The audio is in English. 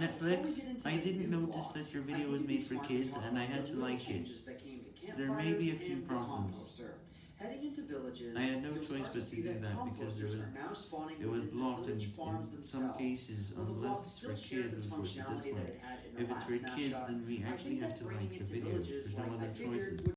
Netflix, I didn't notice that your video was made for kids and I had to like it. There may be a few problems. Heading into villages, I had no choice but to see do that that because there was, now spawning it was blocked in, farms in some cases unless it's for kids of course dislike. If it's for kids then we actually have to like the video, there's no other choices.